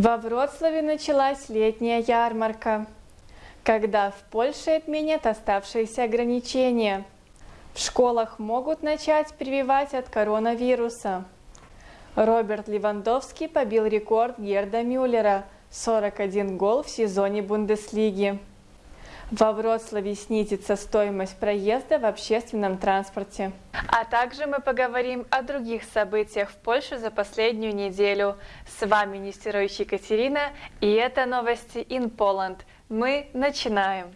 Во Вроцлаве началась летняя ярмарка, когда в Польше отменят оставшиеся ограничения. В школах могут начать прививать от коронавируса. Роберт Левандовский побил рекорд Герда Мюллера – 41 гол в сезоне Бундеслиги. Во Вроцлаве снизится стоимость проезда в общественном транспорте. А также мы поговорим о других событиях в Польше за последнюю неделю. С вами Нестерович Екатерина, и это новости in Poland. Мы начинаем.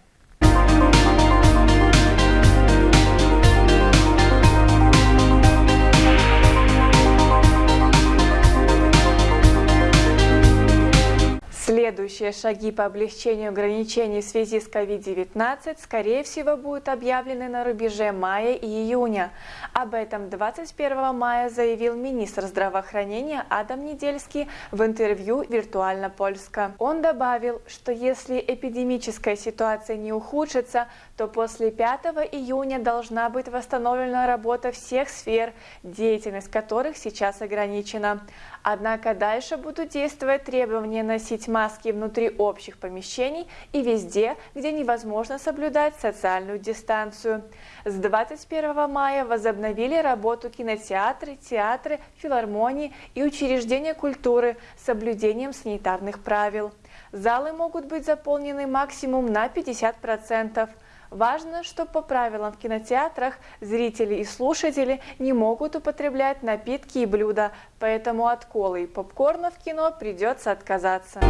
Следующие шаги по облегчению ограничений в связи с COVID-19, скорее всего, будут объявлены на рубеже мая и июня. Об этом 21 мая заявил министр здравоохранения Адам Недельский в интервью «Виртуально Польска». Он добавил, что если эпидемическая ситуация не ухудшится, то после 5 июня должна быть восстановлена работа всех сфер, деятельность которых сейчас ограничена. Однако дальше будут действовать требования носить маски внутри общих помещений и везде, где невозможно соблюдать социальную дистанцию. С 21 мая возобновили работу кинотеатры, театры, филармонии и учреждения культуры с соблюдением санитарных правил. Залы могут быть заполнены максимум на 50%. Важно, что по правилам в кинотеатрах зрители и слушатели не могут употреблять напитки и блюда, поэтому от колы и попкорна в кино придется отказаться.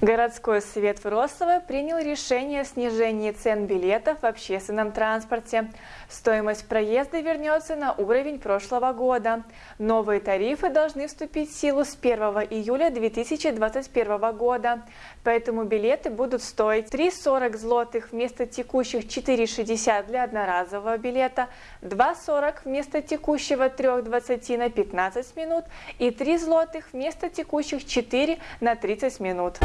Городской совет Вроцлава принял решение о снижении цен билетов в общественном транспорте. Стоимость проезда вернется на уровень прошлого года. Новые тарифы должны вступить в силу с 1 июля 2021 года. Поэтому билеты будут стоить 3,40 злотых вместо текущих 4,60 для одноразового билета, 2,40 вместо текущего 3,20 на 15 минут и 3 злотых вместо текущих 4 на 30 минут.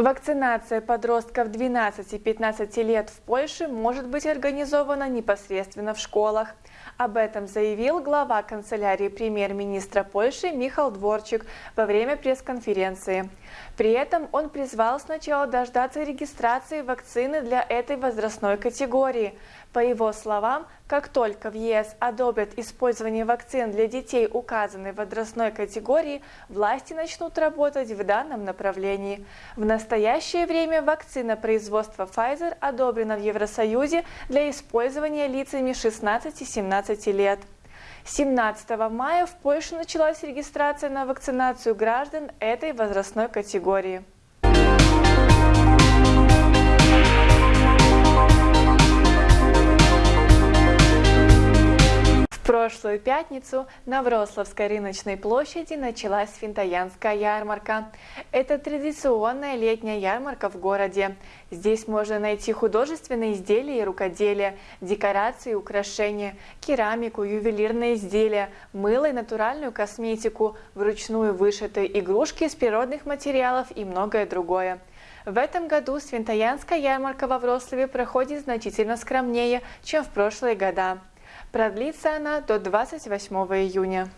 Вакцинация подростков 12-15 лет в Польше может быть организована непосредственно в школах. Об этом заявил глава канцелярии премьер-министра Польши Михаил Дворчик во время пресс-конференции. При этом он призвал сначала дождаться регистрации вакцины для этой возрастной категории. По его словам, как только в ЕС одобрят использование вакцин для детей указанной возрастной категории, власти начнут работать в данном направлении. В настоящее время вакцина производства Pfizer одобрена в Евросоюзе для использования лицами 16-17 лет. 17 мая в Польше началась регистрация на вакцинацию граждан этой возрастной категории. Прошлую пятницу на Врославской рыночной площади началась Финтаянская ярмарка. Это традиционная летняя ярмарка в городе. Здесь можно найти художественные изделия и рукоделия, декорации и украшения, керамику, ювелирные изделия, мыло и натуральную косметику, вручную вышитые игрушки из природных материалов и многое другое. В этом году Свинтаянская ярмарка во Врославе проходит значительно скромнее, чем в прошлые года. Продлится она до 28 июня.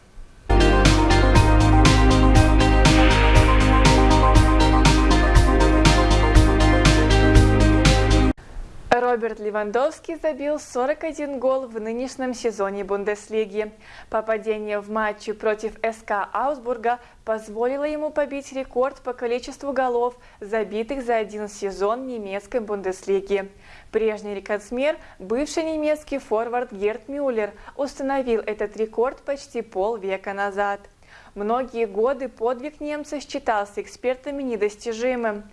Роберт Левандовский забил 41 гол в нынешнем сезоне Бундеслиги. Попадение в матче против СК Аусбурга позволило ему побить рекорд по количеству голов, забитых за один сезон немецкой Бундеслиги. Прежний рекордсмер, бывший немецкий форвард Герт Мюллер, установил этот рекорд почти полвека назад. Многие годы подвиг немца считался экспертами недостижимым.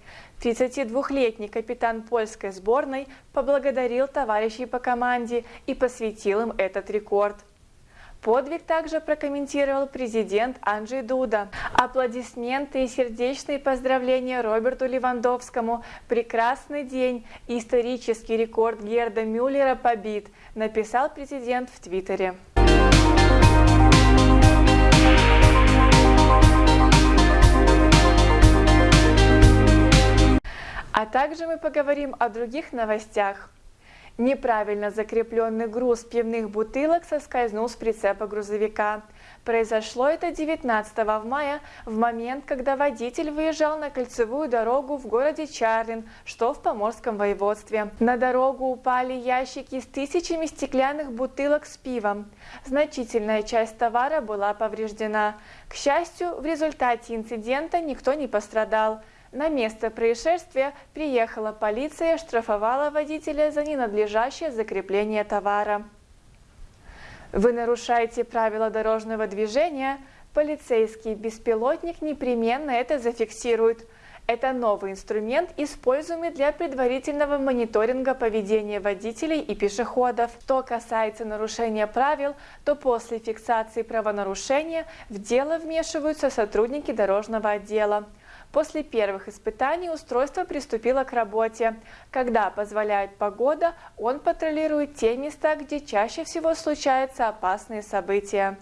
32-летний капитан польской сборной поблагодарил товарищей по команде и посвятил им этот рекорд. Подвиг также прокомментировал президент Анджей Дуда. Аплодисменты и сердечные поздравления Роберту Левандовскому. Прекрасный день. Исторический рекорд Герда Мюллера побит, написал президент в Твиттере. Также мы поговорим о других новостях. Неправильно закрепленный груз пивных бутылок соскользнул с прицепа грузовика. Произошло это 19 мая, в момент, когда водитель выезжал на кольцевую дорогу в городе Чарлин, что в Поморском воеводстве. На дорогу упали ящики с тысячами стеклянных бутылок с пивом. Значительная часть товара была повреждена. К счастью, в результате инцидента никто не пострадал. На место происшествия приехала полиция штрафовала водителя за ненадлежащее закрепление товара. Вы нарушаете правила дорожного движения, полицейский беспилотник непременно это зафиксирует. Это новый инструмент, используемый для предварительного мониторинга поведения водителей и пешеходов. Что касается нарушения правил, то после фиксации правонарушения в дело вмешиваются сотрудники дорожного отдела. После первых испытаний устройство приступило к работе. Когда позволяет погода, он патрулирует те места, где чаще всего случаются опасные события.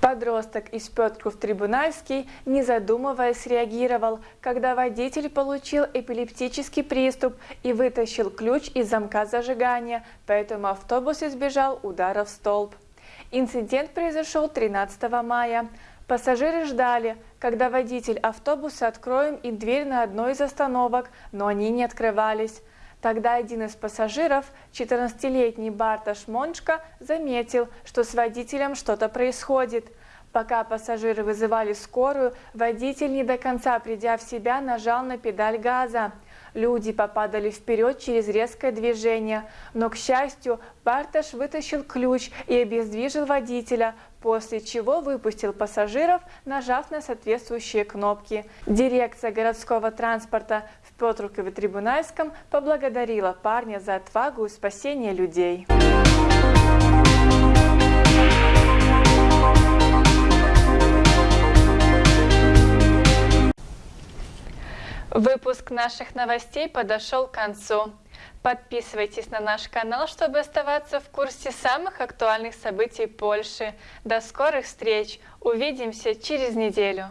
Подросток из Петров-Трибунальский, не задумываясь, реагировал, когда водитель получил эпилептический приступ и вытащил ключ из замка зажигания, поэтому автобус избежал удара в столб. Инцидент произошел 13 мая. Пассажиры ждали, когда водитель автобуса откроем им дверь на одной из остановок, но они не открывались. Тогда один из пассажиров, 14-летний Барташ Мончка, заметил, что с водителем что-то происходит. Пока пассажиры вызывали скорую, водитель, не до конца придя в себя, нажал на педаль газа. Люди попадали вперед через резкое движение, но, к счастью, Барташ вытащил ключ и обездвижил водителя, после чего выпустил пассажиров, нажав на соответствующие кнопки. Дирекция городского транспорта в Петрукове-Трибунальском поблагодарила парня за отвагу и спасение людей. Выпуск наших новостей подошел к концу. Подписывайтесь на наш канал, чтобы оставаться в курсе самых актуальных событий Польши. До скорых встреч! Увидимся через неделю!